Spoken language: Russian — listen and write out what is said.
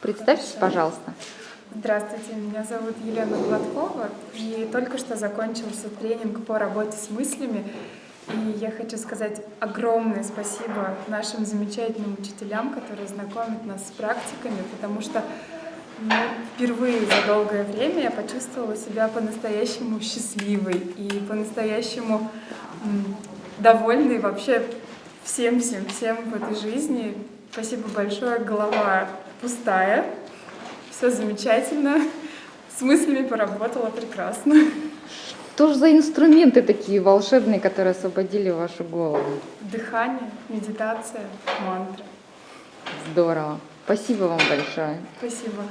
Представьтесь, пожалуйста. Здравствуйте, меня зовут Елена Гладкова, и только что закончился тренинг по работе с мыслями. И я хочу сказать огромное спасибо нашим замечательным учителям, которые знакомят нас с практиками, потому что ну, впервые за долгое время я почувствовала себя по-настоящему счастливой и по-настоящему довольной вообще всем-всем-всем в этой жизни. Спасибо большое, голова пустая, все замечательно, с мыслями поработала прекрасно. Что же за инструменты такие волшебные, которые освободили вашу голову? Дыхание, медитация, мантра. Здорово. Спасибо вам большое. Спасибо.